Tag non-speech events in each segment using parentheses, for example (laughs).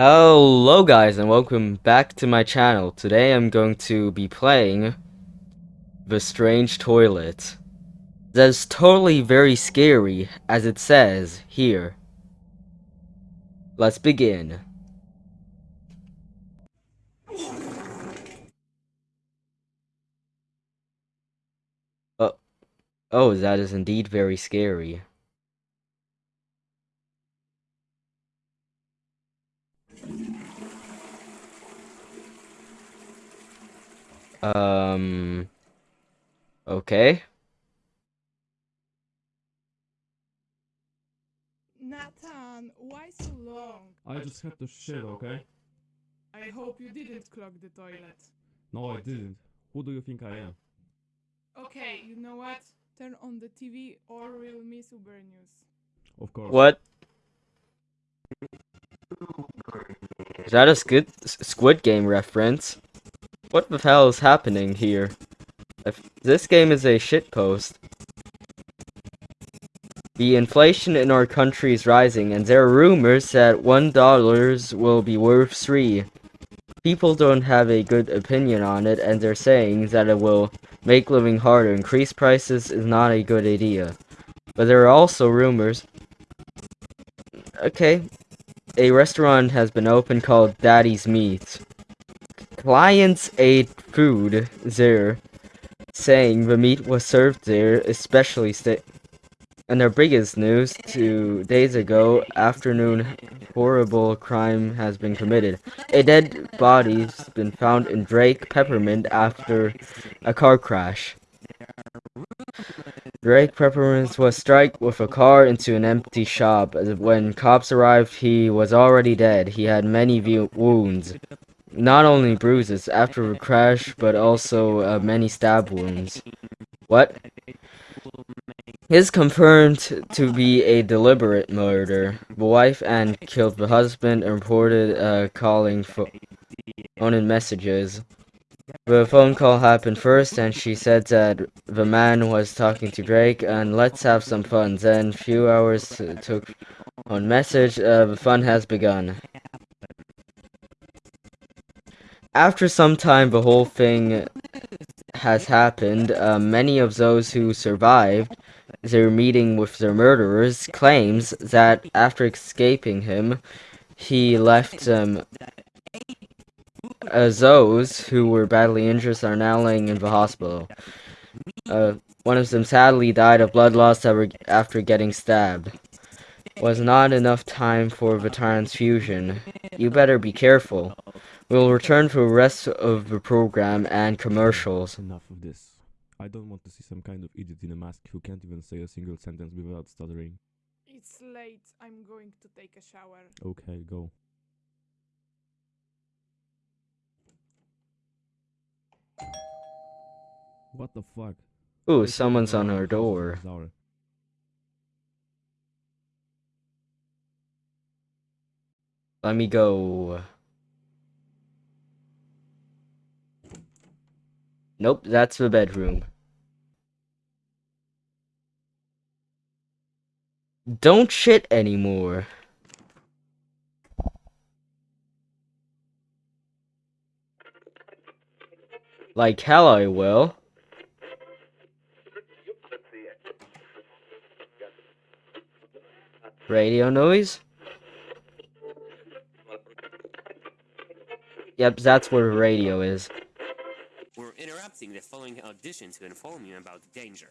Hello guys and welcome back to my channel. Today I'm going to be playing The Strange Toilet. That's totally very scary as it says here. Let's begin. Oh, oh that is indeed very scary. Um. Okay. Nathan, why so long? I just had to shit, okay? I hope you didn't clog the toilet. No, I didn't. Who do you think I am? Okay, you know what? Turn on the TV or we'll miss Uber News. Of course. What? Is that a Squid, Squid Game reference? What the hell is happening here? If this game is a shitpost. The inflation in our country is rising, and there are rumors that one dollars will be worth three. People don't have a good opinion on it, and they're saying that it will make living harder. Increase prices is not a good idea. But there are also rumors. Okay, a restaurant has been opened called Daddy's Meat. Clients ate food there, saying the meat was served there, especially and their biggest news, two days ago afternoon, horrible crime has been committed. A dead body's been found in Drake Peppermint after a car crash. Drake Peppermint was struck with a car into an empty shop. When cops arrived, he was already dead. He had many wounds. Not only bruises after a crash, but also uh, many stab wounds. What? Is confirmed to be a deliberate murder. The wife and killed the husband and reported uh, calling phone in messages. The phone call happened first, and she said that the man was talking to Drake, and let's have some fun. Then, few hours took on message, uh, the fun has begun. After some time, the whole thing has happened. Uh, many of those who survived their meeting with their murderers claims that after escaping him, he left them. Uh, those who were badly injured are now laying in the hospital. Uh, one of them sadly died of blood loss after getting stabbed. Was not enough time for the transfusion. You better be careful. We'll return for the rest of the program and commercials. Enough of this. I don't want to see some kind of idiot in a mask who can't even say a single sentence without stuttering. It's late. I'm going to take a shower. Okay, go. What the fuck? Ooh, someone's on our door. Let me go. Nope, that's the bedroom. Don't shit anymore. Like hell I will. Radio noise? Yep, that's where radio is. We're interrupting the following audition to inform you about the danger.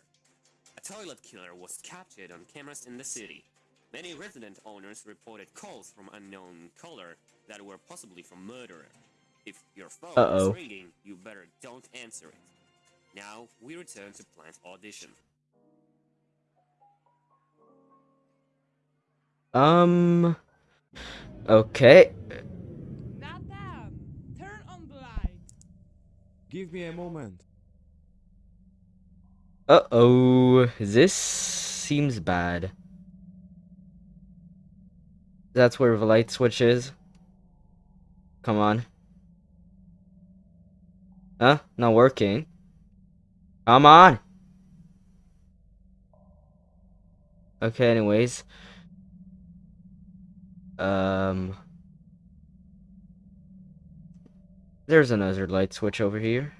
A toilet killer was captured on cameras in the city. Many resident owners reported calls from unknown caller that were possibly from murderer. If your phone uh -oh. is ringing, you better don't answer it. Now, we return to plant audition. Um... Okay. Nathan, turn on the light. Give me a moment. Uh-oh. This seems bad. That's where the light switch is. Come on. Huh? Not working. Come on! Okay, anyways. Um... There's another light switch over here.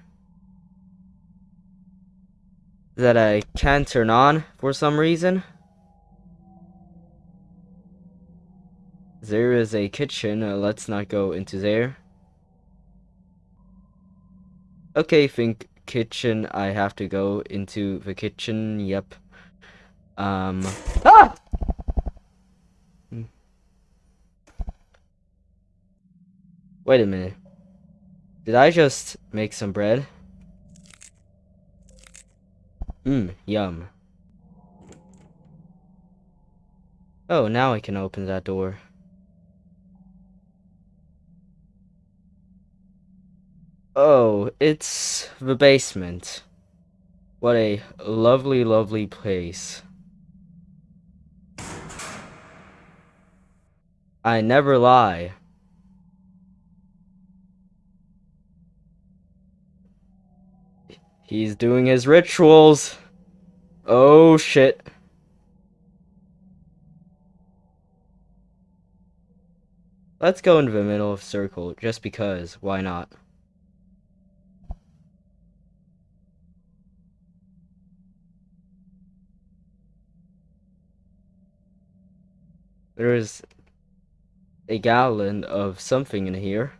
That I can't turn on for some reason. There is a kitchen. Uh, let's not go into there. Okay, think kitchen. I have to go into the kitchen. Yep. Um. Ah! Wait a minute. Did I just make some bread? Mmm, yum. Oh, now I can open that door. Oh, it's the basement. What a lovely, lovely place. I never lie. He's doing his rituals. Oh shit. Let's go into the middle of circle, just because. Why not? There's a gallon of something in here.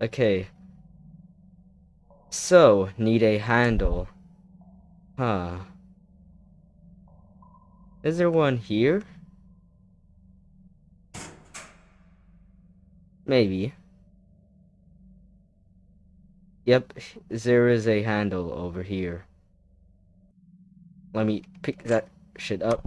Okay. So, need a handle. Huh. Is there one here? Maybe. Yep, there is a handle over here. Let me pick that shit up.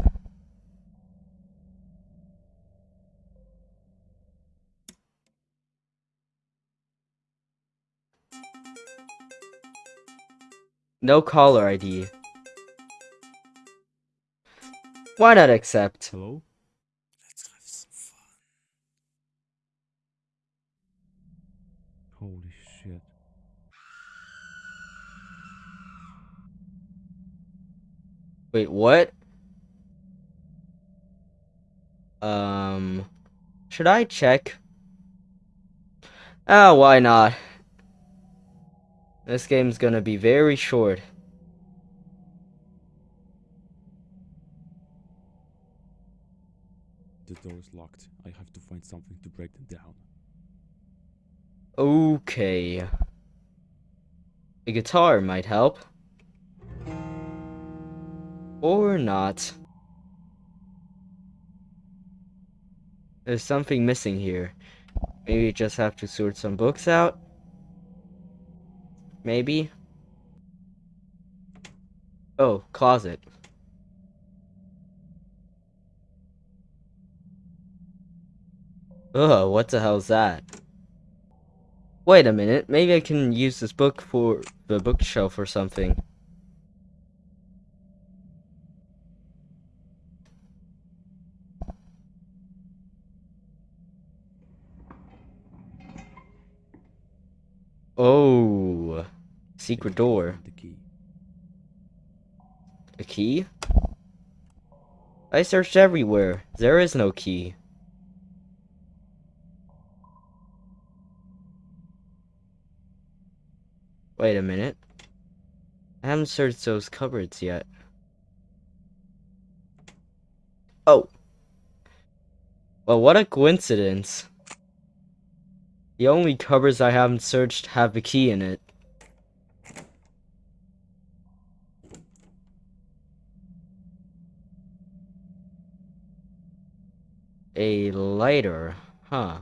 No caller ID. Why not accept? Hello? Let's have some fun. Holy shit. Wait, what? Um, should I check? Ah, why not? This game's gonna be very short. The door is locked. I have to find something to break them down. Okay. A guitar might help. Or not. There's something missing here. Maybe just have to sort some books out. Maybe. Oh, closet. Ugh, what the hell's that? Wait a minute, maybe I can use this book for the bookshelf or something. Oh, secret door. The key. A key? I searched everywhere. There is no key. Wait a minute. I haven't searched those cupboards yet. Oh. Well, what a coincidence. The only cupboards I haven't searched have the key in it. A lighter, huh?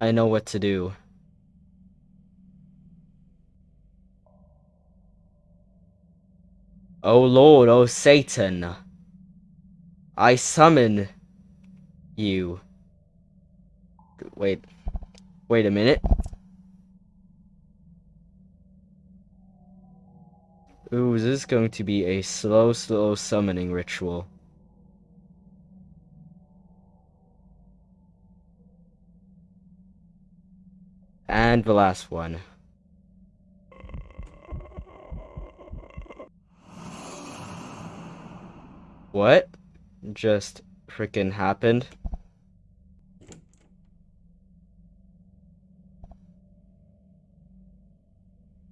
I know what to do. Oh Lord, oh Satan. I summon you. Wait. Wait a minute. Ooh, this is going to be a slow, slow summoning ritual. And the last one. What just frickin' happened?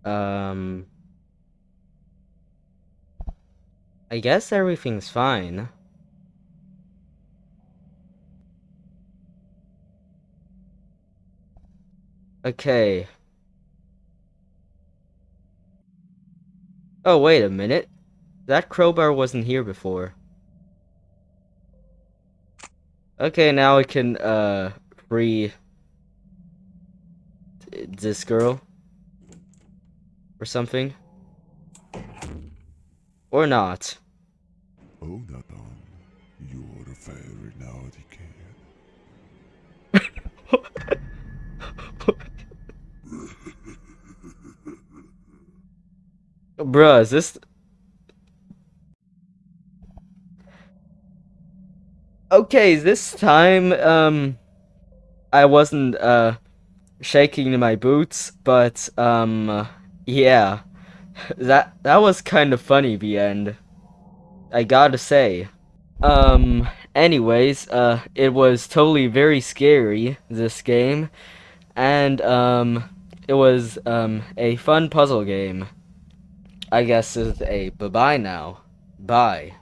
Um... I guess everything's fine. Okay. Oh, wait a minute. That crowbar wasn't here before. Okay, now I can, uh, free this girl. Or something. Or not. Oh, Nathan, you're a very naughty kid. (laughs) Bruh, is this... Okay, this time, um... I wasn't, uh... Shaking my boots, but, um... Yeah. (laughs) That, that was kind of funny, the end. I gotta say. Um, anyways, uh, it was totally very scary, this game. And, um, it was, um, a fun puzzle game. I guess is a bye-bye now. Bye.